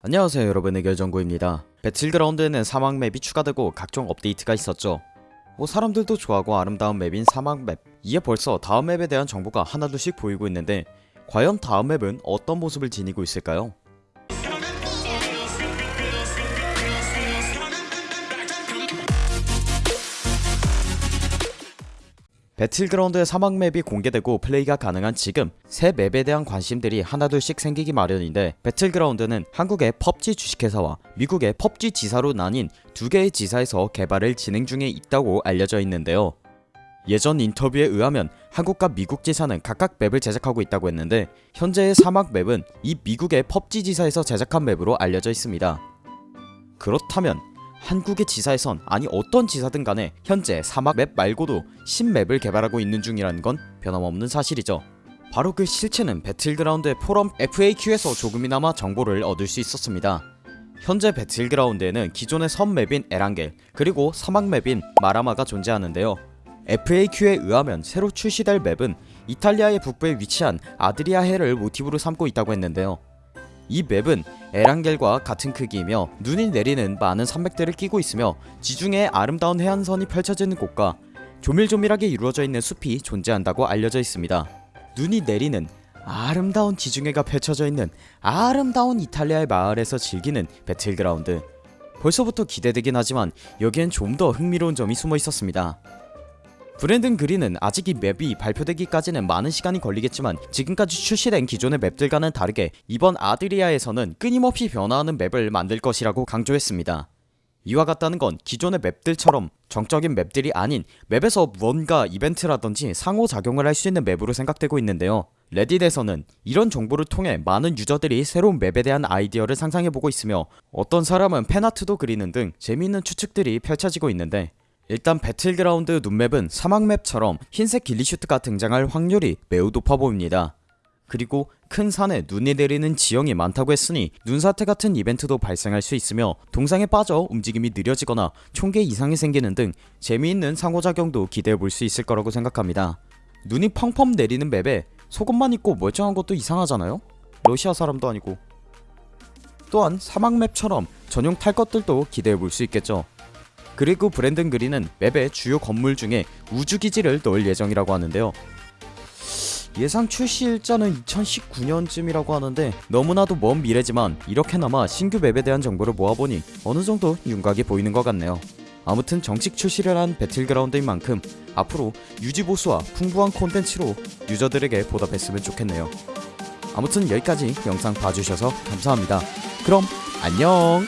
안녕하세요 여러분 의 결정구입니다. 배틀그라운드에는 사막 맵이 추가되고 각종 업데이트가 있었죠. 뭐 사람들도 좋아하고 아름다운 맵인 사막 맵. 이에 벌써 다음 맵에 대한 정보가 하나둘씩 보이고 있는데 과연 다음 맵은 어떤 모습을 지니고 있을까요? 배틀그라운드의 사막 맵이 공개되고 플레이가 가능한 지금 새 맵에 대한 관심들이 하나둘씩 생기기 마련인데 배틀그라운드는 한국의 펍지 주식회사와 미국의 펍지 지사로 나뉜 두 개의 지사에서 개발을 진행 중에 있다고 알려져 있는데요. 예전 인터뷰에 의하면 한국과 미국 지사는 각각 맵을 제작하고 있다고 했는데 현재의 사막 맵은 이 미국의 펍지 지사에서 제작한 맵으로 알려져 있습니다. 그렇다면 한국의 지사에선 아니 어떤 지사든 간에 현재 사막 맵 말고도 신맵을 개발하고 있는 중이라는 건 변함없는 사실이죠. 바로 그 실체는 배틀그라운드의 포럼 FAQ에서 조금이나마 정보를 얻을 수 있었습니다. 현재 배틀그라운드에는 기존의 섬 맵인 에란겔 그리고 사막 맵인 마라마가 존재하는데요. FAQ에 의하면 새로 출시될 맵은 이탈리아의 북부에 위치한 아드리아해를 모티브로 삼고 있다고 했는데요. 이 맵은 에란겔과 같은 크기이며 눈이 내리는 많은 산맥들을 끼고 있으며 지중해 아름다운 해안선이 펼쳐지는 곳과 조밀조밀하게 이루어져 있는 숲이 존재한다고 알려져 있습니다. 눈이 내리는 아름다운 지중해가 펼쳐져 있는 아름다운 이탈리아의 마을에서 즐기는 배틀그라운드 벌써부터 기대되긴 하지만 여기엔 좀 더 흥미로운 점이 숨어 있었습니다. 브랜든 그린은 아직 이 맵이 발표되기까지는 많은 시간이 걸리겠지만 지금까지 출시된 기존의 맵들과는 다르게 이번 아드리아에서는 끊임없이 변화하는 맵을 만들 것이라고 강조했습니다. 이와 같다는 건 기존의 맵들처럼 정적인 맵들이 아닌 맵에서 무언가 이벤트라든지 상호작용을 할 수 있는 맵으로 생각되고 있는데요. 레딧에서는 이런 정보를 통해 많은 유저들이 새로운 맵에 대한 아이디어를 상상해보고 있으며 어떤 사람은 fan art도 그리는 등 재미있는 추측들이 펼쳐지고 있는데 일단 배틀그라운드 눈맵은 사막맵처럼 흰색 ghillie suit가 등장할 확률이 매우 높아 보입니다. 그리고 큰 산에 눈이 내리는 지형이 많다고 했으니 눈사태 같은 이벤트도 발생할 수 있으며 동상에 빠져 움직임이 느려지거나 총에 이상이 생기는 등 재미있는 상호작용도 기대해볼 수 있을 거라고 생각합니다. 눈이 펑펑 내리는 맵에 속옷만 입고 멀쩡한 것도 이상하잖아요? 러시아 사람도 아니고 또한 사막맵처럼 전용 탈 것들도 기대해볼 수 있겠죠. 그리고 브랜든 그린은 맵의 주요 건물 중에 우주기지를 넣을 예정이라고 하는데요. 예상 출시 일자는 2019년쯤이라고 하는데 너무나도 먼 미래지만 이렇게나마 신규 맵에 대한 정보를 모아보니 어느정도 윤곽이 보이는 것 같네요. 아무튼 정식 출시를 한 배틀그라운드인 만큼 앞으로 유지보수와 풍부한 콘텐츠로 유저들에게 보답했으면 좋겠네요. 아무튼 여기까지 영상 봐주셔서 감사합니다. 그럼 안녕